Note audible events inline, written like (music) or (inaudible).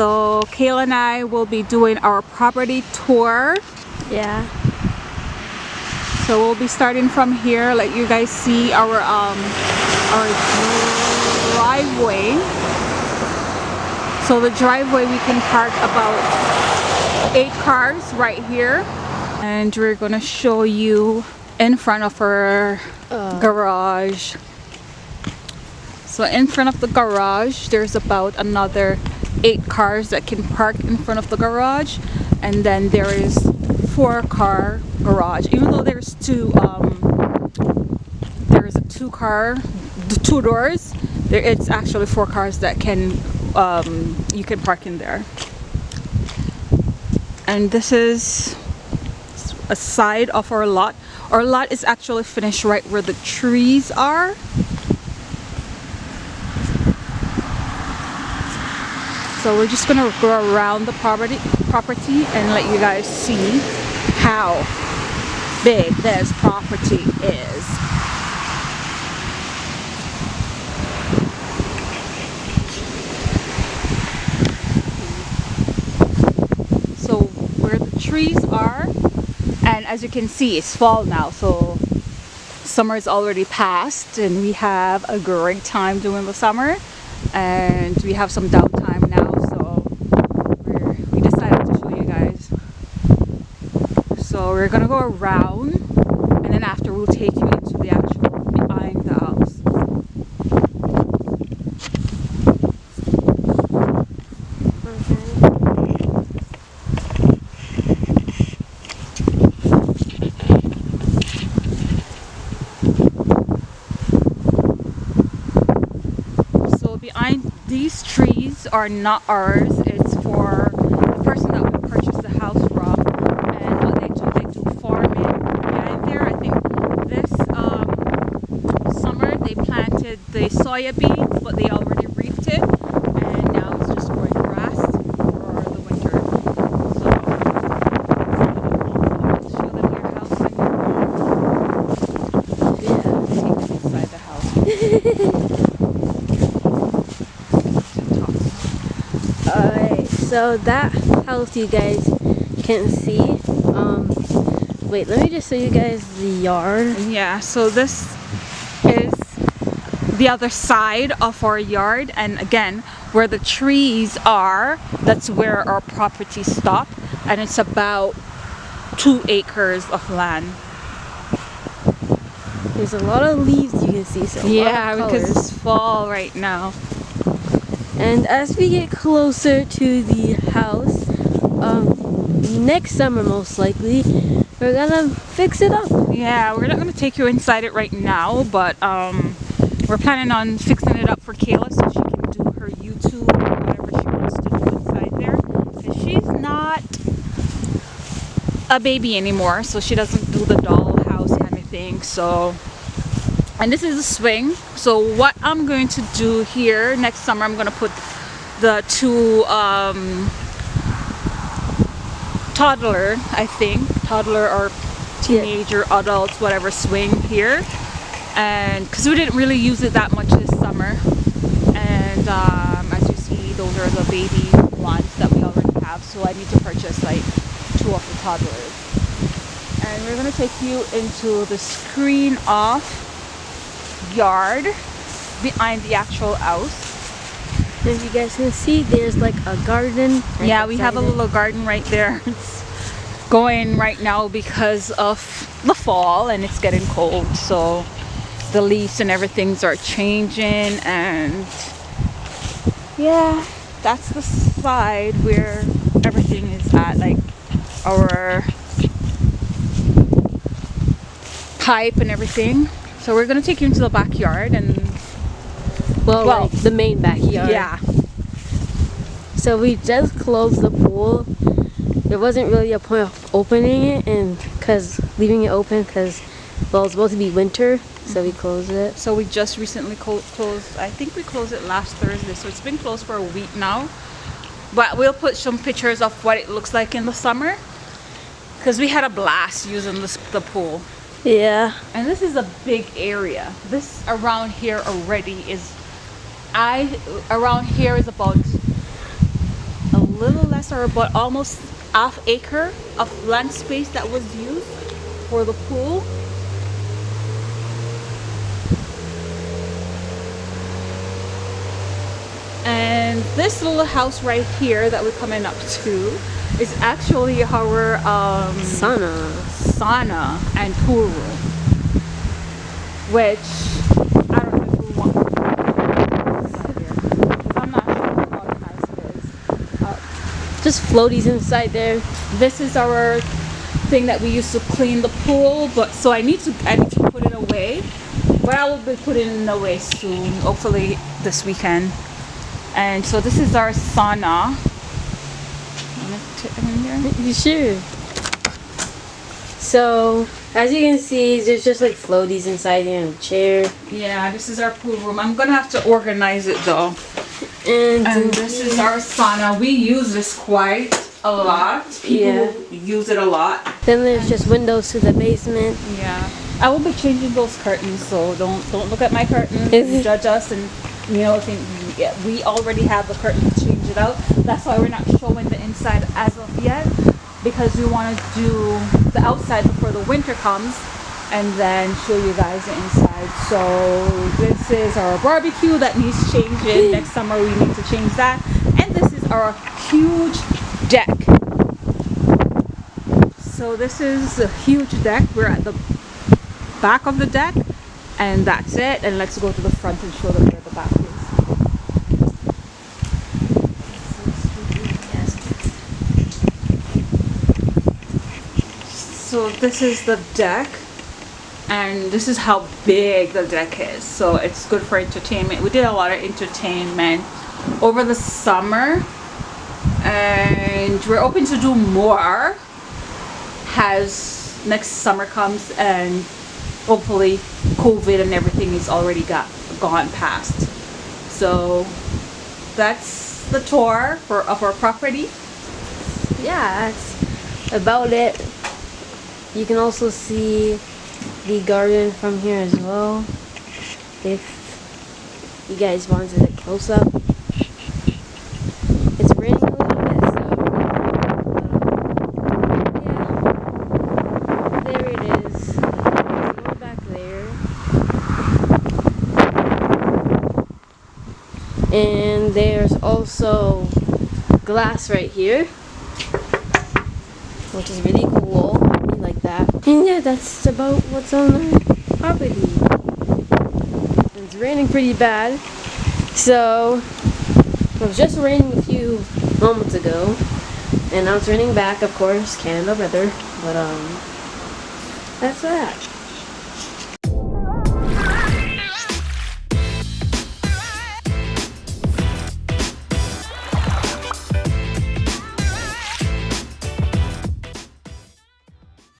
so Kayla and I will be doing our property tour Yeah. so we'll be starting from here let you guys see our um our driveway so the driveway we can park about eight cars right here and we're gonna show you in front of our Uh. garage so in front of the garage there's about another eight cars that can park in front of the garage and then there is four car garage. Even though there's two um there's a two car the two doors there it's actually four cars that can um you can park in there. And this is a side of our lot. Our lot is actually finished right where the trees are so we're just gonna go around the property property and let you guys see how big this property is. So where the trees are and as you can see it's fall now so summer is already past and we have a great time during the summer. And we have some downtime now so we're, we decided to show you guys so we're gonna go around and then after we'll take you into the actual behind the house So behind these trees are not ours. It's for the person that we purchased the house from. And what they do, they do farming behind there. I think this um, summer they planted the soya beans, but they already reaped it. And now it's just growing grass for the winter. So, show them your house and Yeah. take them inside the house. (laughs) Alright, so that house you guys can see. Um, wait, let me just show you guys the yard. Yeah, so this is the other side of our yard and again where the trees are that's where our property stop and it's about two acres of land There's a lot of leaves you can see. So a lot of yeah because it's fall right now And as we get closer to the house, um, next summer most likely, we're gonna fix it up. yeah we're not going to take you inside it right now but um we're planning on fixing it up for Kayla so she can do her YouTube or whatever she wants to do inside there. Because she's not a baby anymore so she doesn't do the dollhouse kind of thing so. And this is a swing so what I'm going to do here next summer I'm going to put the two um, toddler I think. Toddler or teenager adults whatever swing here and because we didn't really use it that much this summer and um, as you see those are the baby ones that we already have so I need to purchase like two of the toddlers and we're gonna take you into the screen off yard behind the actual house As you guys can see, there's like a garden. right yeah we have a it. little garden right there (laughs) it's going right now because of the fall and it's getting cold so the leaves and everything's are changing and yeah that's the side where everything is at like our pipe and everything so we're gonna take you into the backyard and Well, well, like the main backyard. yeah So we just closed the pool. There wasn't really a point of opening it, and cause leaving it open, cause well, it's supposed to be winter, so we mm-hmm. closed it. So we just recently clo- closed, I think we closed it last Thursday, so it's been closed for a week now. But we'll put some pictures of what it looks like in the summer. Because we had a blast using this, the pool. Yeah. And this is a big area. This around here already is, I, around here is about a little less or about almost half acre of land space that was used for the pool. And this little house right here that we're coming up to is actually our um, Sauna. sauna and pool room, which I don't know if we want. I'm not sure how organized it is. Uh, Just floaties inside there. this is our thing that we use to clean the pool, but so I need to I need to put it away. But I will be putting it away soon, hopefully this weekend. And so this is our sauna. Wanna tip it in there? You sure? So, as you can see, there's just like floaties inside here and a chair. Yeah, this is our pool room. I'm gonna have to organize it though. And, And this is our sauna. We use this quite a lot. People use it a lot. then there's just windows to the basement. Yeah. I will be changing those curtains, so don't don't look at my curtains and judge us and you know think yeah, we already have the curtains to change it out. That's why we're not showing the inside as of yet because we want to do the outside before the winter comes and then show you guys the inside. So this is our barbecue that needs changing. (laughs) Next summer we need to change that. And this is our huge deck. So this is a huge deck. We're at the back of the deck and that's it. And let's go to the front and show them where the back is. So this is the deck and this is how big the deck is. So it's good for entertainment. We did a lot of entertainment over the summer and we're open to do more as next summer comes and hopefully COVID and everything is already got gone past. So that's the tour for of our property. Yeah, that's about it. You can also see the garden from here as well. If you guys wanted a close up. It's raining a little bit, so um, yeah. There it is. More back there. And there's also glass right here which is really cool. That. And yeah, that's about what's on the property. It's raining pretty bad. So, it was just raining a few moments ago. And now it's raining back, of course, Canada weather. But, um, that's that.